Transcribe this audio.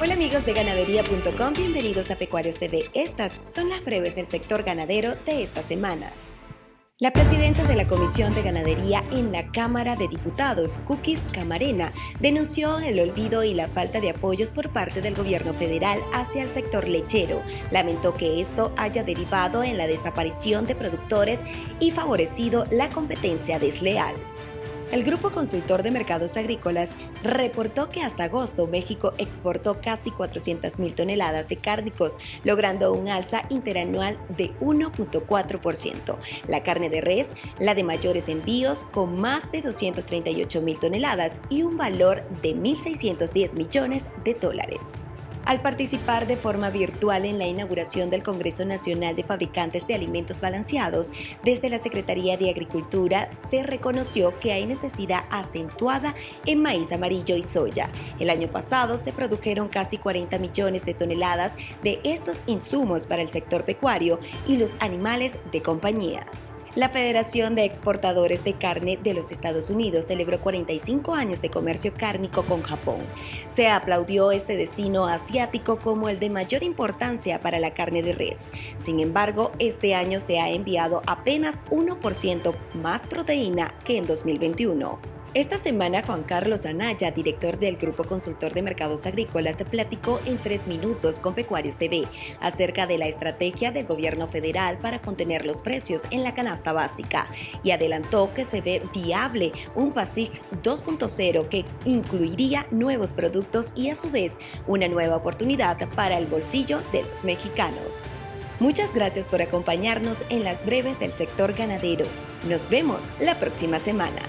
Hola amigos de ganadería.com, bienvenidos a Pecuarios TV. Estas son las breves del sector ganadero de esta semana. La presidenta de la Comisión de Ganadería en la Cámara de Diputados, Cookies Camarena, denunció el olvido y la falta de apoyos por parte del gobierno federal hacia el sector lechero. Lamentó que esto haya derivado en la desaparición de productores y favorecido la competencia desleal. El Grupo Consultor de Mercados Agrícolas reportó que hasta agosto México exportó casi 400.000 toneladas de cárnicos, logrando un alza interanual de 1.4%. La carne de res, la de mayores envíos, con más de 238.000 toneladas y un valor de 1.610 millones de dólares al participar de forma virtual en la inauguración del Congreso Nacional de Fabricantes de Alimentos Balanceados, desde la Secretaría de Agricultura se reconoció que hay necesidad acentuada en maíz amarillo y soya. El año pasado se produjeron casi 40 millones de toneladas de estos insumos para el sector pecuario y los animales de compañía. La Federación de Exportadores de Carne de los Estados Unidos celebró 45 años de comercio cárnico con Japón. Se aplaudió este destino asiático como el de mayor importancia para la carne de res. Sin embargo, este año se ha enviado apenas 1% más proteína que en 2021. Esta semana Juan Carlos Anaya, director del Grupo Consultor de Mercados Agrícolas, platicó en tres minutos con Pecuarios TV acerca de la estrategia del gobierno federal para contener los precios en la canasta básica y adelantó que se ve viable un PASIC 2.0 que incluiría nuevos productos y a su vez una nueva oportunidad para el bolsillo de los mexicanos. Muchas gracias por acompañarnos en las breves del sector ganadero. Nos vemos la próxima semana.